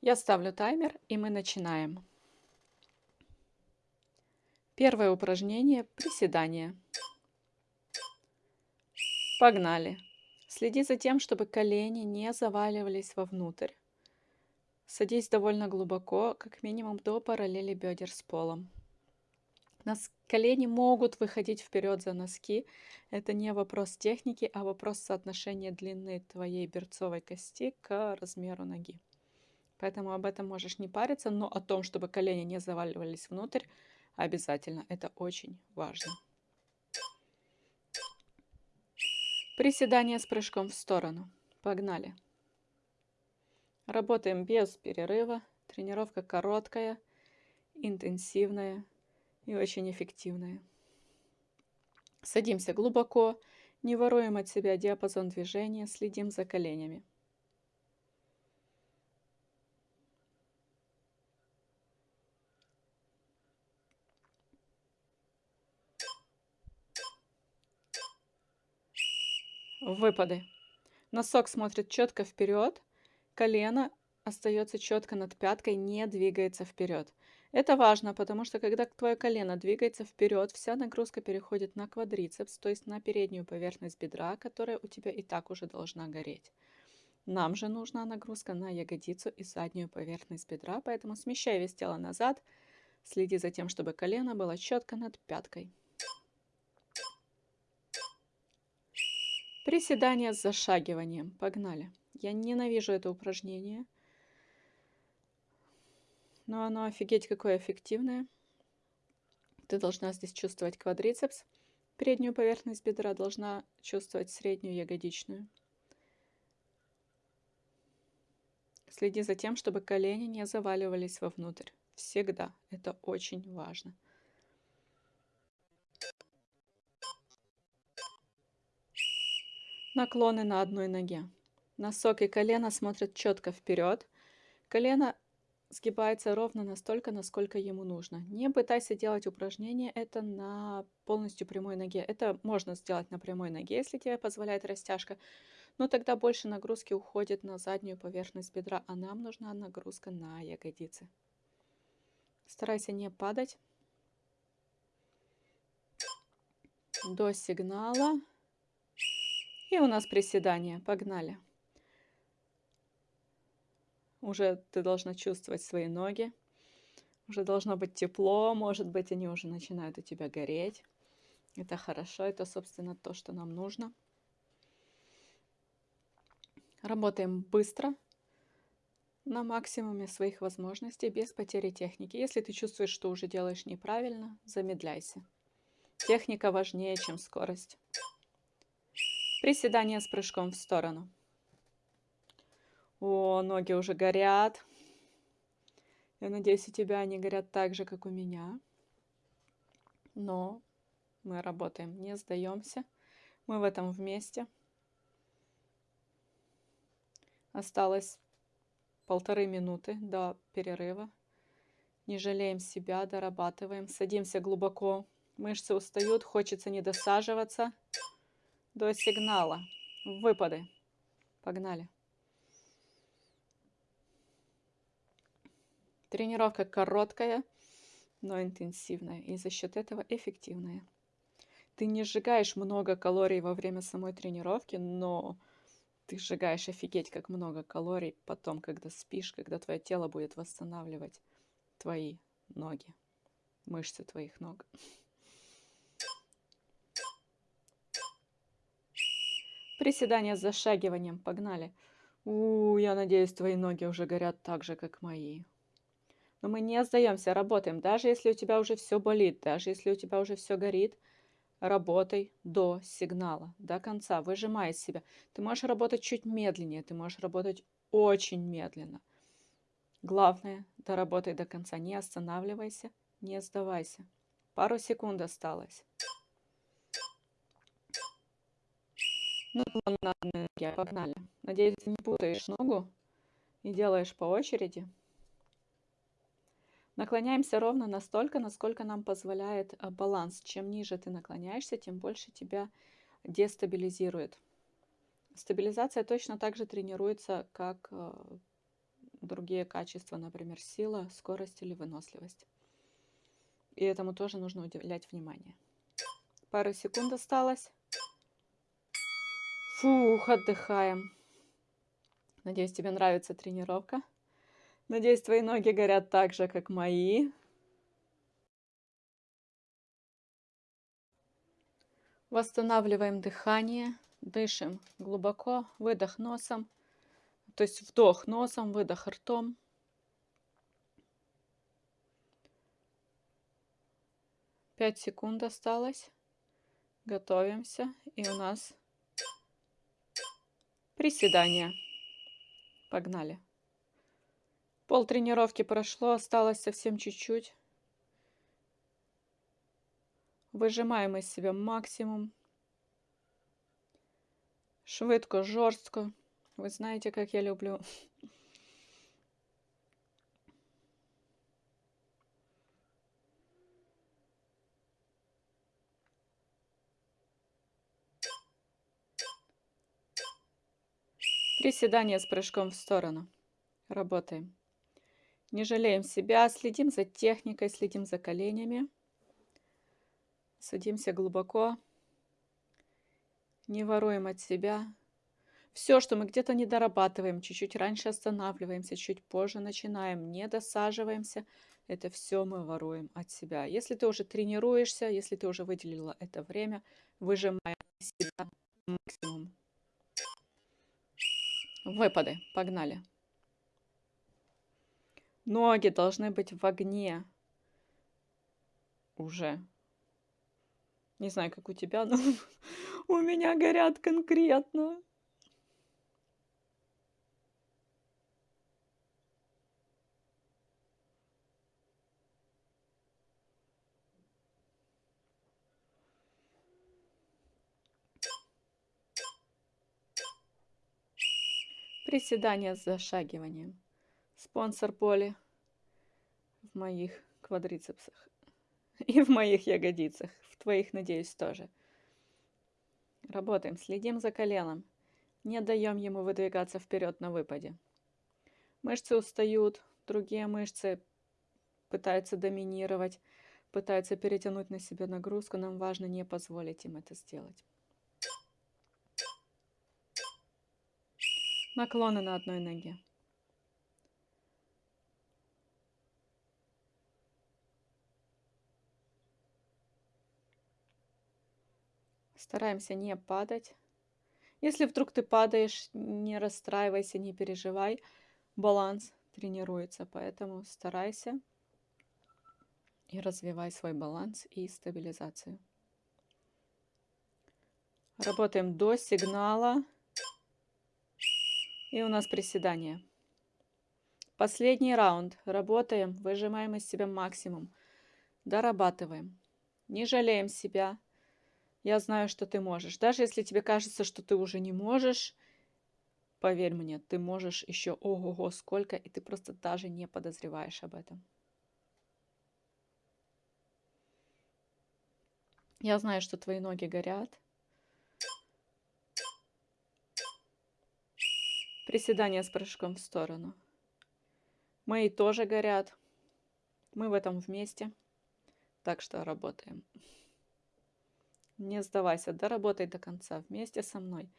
Я ставлю таймер, и мы начинаем. Первое упражнение– приседание. Погнали. Следи за тем, чтобы колени не заваливались вовнутрь. Садись довольно глубоко, как минимум до параллели бедер с полом. Нас колени могут выходить вперед за носки. Это не вопрос техники, а вопрос соотношения длины твоей берцовой кости к размеру ноги. Поэтому об этом можешь не париться, но о том, чтобы колени не заваливались внутрь, обязательно. Это очень важно. Приседание с прыжком в сторону. Погнали. Работаем без перерыва. Тренировка короткая, интенсивная и очень эффективная. Садимся глубоко, не воруем от себя диапазон движения, следим за коленями. Выпады. Носок смотрит четко вперед, колено остается четко над пяткой, не двигается вперед. Это важно, потому что когда твое колено двигается вперед, вся нагрузка переходит на квадрицепс, то есть на переднюю поверхность бедра, которая у тебя и так уже должна гореть. Нам же нужна нагрузка на ягодицу и заднюю поверхность бедра, поэтому смещай вес тела назад, следи за тем, чтобы колено было четко над пяткой. Приседания с зашагиванием. Погнали. Я ненавижу это упражнение но оно офигеть какое эффективное. Ты должна здесь чувствовать квадрицепс, переднюю поверхность бедра должна чувствовать среднюю ягодичную. Следи за тем, чтобы колени не заваливались вовнутрь. Всегда. Это очень важно. Наклоны на одной ноге. Носок и колено смотрят четко вперед. Колено сгибается ровно настолько, насколько ему нужно. Не пытайся делать упражнение это на полностью прямой ноге. Это можно сделать на прямой ноге, если тебе позволяет растяжка, но тогда больше нагрузки уходит на заднюю поверхность бедра, а нам нужна нагрузка на ягодицы. Старайся не падать. До сигнала. И у нас приседание. Погнали. Уже ты должна чувствовать свои ноги. Уже должно быть тепло, может быть, они уже начинают у тебя гореть. Это хорошо, это, собственно, то, что нам нужно. Работаем быстро, на максимуме своих возможностей, без потери техники. Если ты чувствуешь, что уже делаешь неправильно, замедляйся. Техника важнее, чем скорость. Приседание с прыжком в сторону. О, ноги уже горят. Я надеюсь, у тебя они горят так же, как у меня. Но мы работаем, не сдаемся. Мы в этом вместе. Осталось полторы минуты до перерыва. Не жалеем себя, дорабатываем. Садимся глубоко. Мышцы устают, хочется не досаживаться. До сигнала. Выпады. Погнали. Тренировка короткая, но интенсивная, и за счет этого эффективная. Ты не сжигаешь много калорий во время самой тренировки, но ты сжигаешь офигеть как много калорий потом, когда спишь, когда твое тело будет восстанавливать твои ноги, мышцы твоих ног. Приседания с зашагиванием. Погнали. У, я надеюсь, твои ноги уже горят так же, как мои. Но мы не сдаемся, работаем. Даже если у тебя уже все болит, даже если у тебя уже все горит, работай до сигнала, до конца, выжимай из себя. Ты можешь работать чуть медленнее, ты можешь работать очень медленно. Главное, доработай до конца, не останавливайся, не сдавайся. Пару секунд осталось. Ну, ладно, погнали. Надеюсь, ты не путаешь ногу и делаешь по очереди. Наклоняемся ровно настолько, насколько нам позволяет э, баланс. Чем ниже ты наклоняешься, тем больше тебя дестабилизирует. Стабилизация точно так же тренируется, как э, другие качества, например, сила, скорость или выносливость. И этому тоже нужно уделять внимание. Пару секунд осталось. Фух, отдыхаем. Надеюсь, тебе нравится тренировка. Надеюсь, твои ноги горят так же, как мои. Восстанавливаем дыхание. Дышим глубоко. Выдох носом. То есть вдох носом, выдох ртом. Пять секунд осталось. Готовимся. И у нас приседания. Погнали. Пол тренировки прошло, осталось совсем чуть-чуть. Вижимаємо из себя максимум. Швидко, жорстко. Вы знаете, как я люблю. Приседание с прыжком в сторону. Работаем. Не жалеем себя, следим за техникой, следим за коленями. Садимся глубоко. Не воруем от себя. Все, что мы где-то не дорабатываем, чуть-чуть раньше останавливаемся, чуть позже начинаем, не досаживаемся, это все мы воруем от себя. Если ты уже тренируешься, если ты уже выделила это время, выжимаем себя максимум. Выпады. Погнали. Ноги должны быть в огне. Уже. Не знаю, как у тебя, но у меня горят конкретно. Приседания с зашагиванием. Спонсор поли в моих квадрицепсах и в моих ягодицах. В твоих, надеюсь, тоже. Работаем, следим за коленом. Не даем ему выдвигаться вперед на выпаде. Мышцы устают, другие мышцы пытаются доминировать, пытаются перетянуть на себя нагрузку. Нам важно не позволить им это сделать. Наклоны на одной ноге. Стараемся не падать. Если вдруг ты падаешь, не расстраивайся, не переживай. Баланс тренируется, поэтому старайся и развивай свой баланс и стабилизацию. Работаем до сигнала. И у нас приседание. Последний раунд. Работаем, выжимаем из себя максимум. Дорабатываем. Не жалеем себя. Я знаю, что ты можешь. Даже если тебе кажется, что ты уже не можешь, поверь мне, ты можешь еще ого-го сколько, и ты просто даже не подозреваешь об этом. Я знаю, что твои ноги горят. Приседание с прыжком в сторону. Мои тоже горят. Мы в этом вместе. Так что работаем. Не сдавайся, доработай до конца вместе со мной.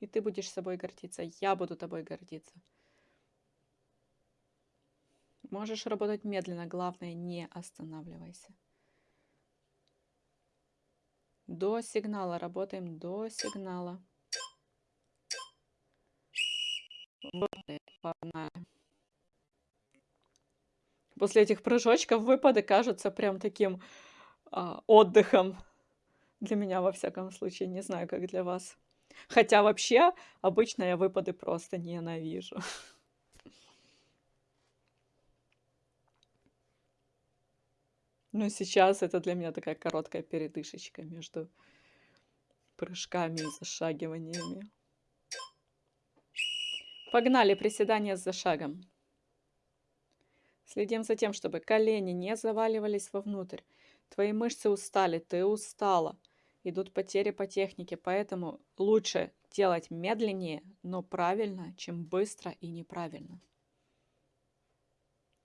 И ты будешь собой гордиться. Я буду тобой гордиться. Можешь работать медленно, главное, не останавливайся. До сигнала, работаем до сигнала. После этих прыжочков выпады кажутся прям таким а, отдыхом. Для меня, во всяком случае, не знаю, как для вас. Хотя вообще, обычно я выпады просто ненавижу. Но сейчас это для меня такая короткая передышечка между прыжками и зашагиваниями. Погнали, приседания за шагом. Следим за тем, чтобы колени не заваливались вовнутрь. Твои мышцы устали, ты устала. Идут потери по технике, поэтому лучше делать медленнее, но правильно, чем быстро и неправильно.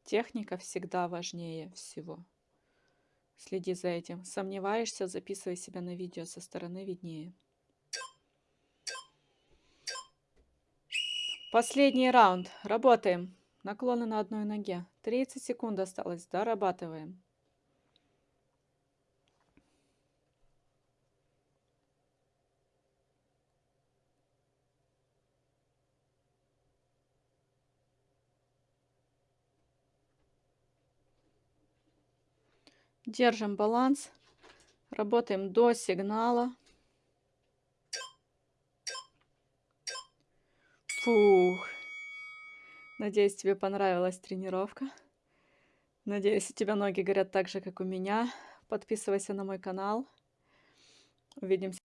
Техника всегда важнее всего. Следи за этим. Сомневаешься, записывай себя на видео со стороны виднее. Последний раунд. Работаем. Наклоны на одной ноге. 30 секунд осталось. Дорабатываем. Держим баланс. Работаем до сигнала. Фух. Надеюсь, тебе понравилась тренировка. Надеюсь, у тебя ноги горят так же, как у меня. Подписывайся на мой канал. Увидимся.